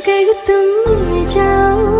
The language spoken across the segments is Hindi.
अगर तुम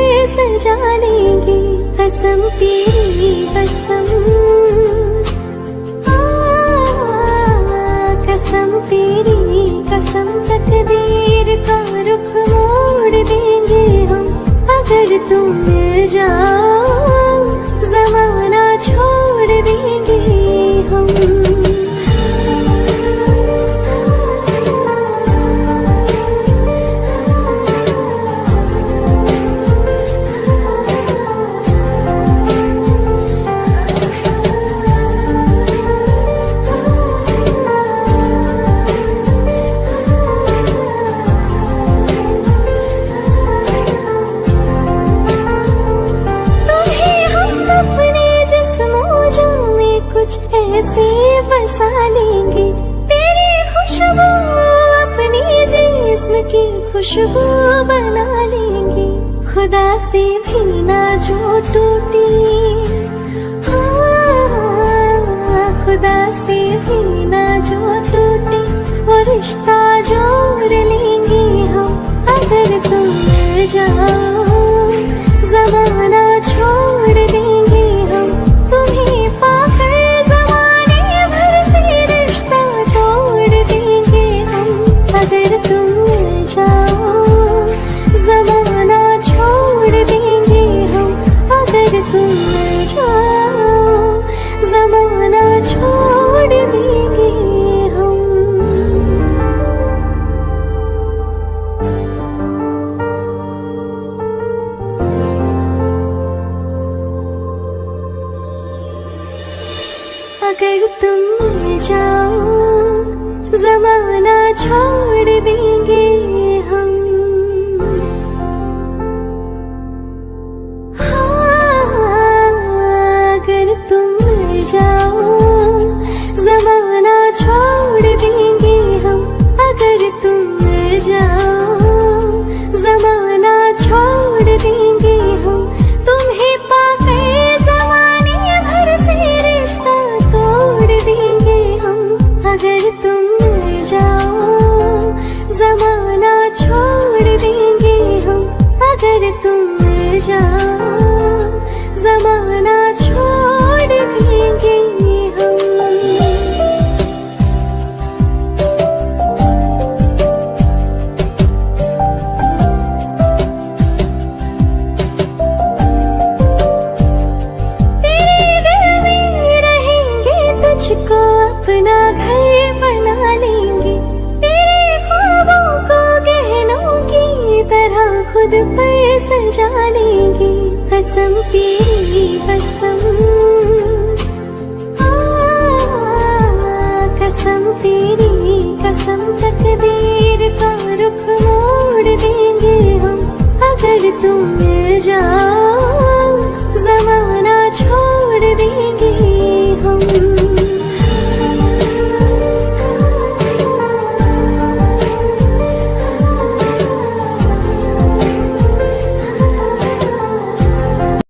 सजा लेंगे कसम तेरी कसम। कसम तेरी कसम तकदीर का रुख मोड़ देंगे हम। अगर तुम जाओ जमाना छोड़ बसा लेंगे। तेरी खुशबू अपनी जिस्म की खुशबू बना लेंगे। खुदा से भी ना जो टूटी। हाँ, खुदा से भी ना जो टूटी। वो रिश्ता जोड़ लेंगे हम अगर तुम जाओ। अगर तुम जाओ जमाना छोड़ देंगे। खुद पर सजा लेंगे कसम तेरी कसम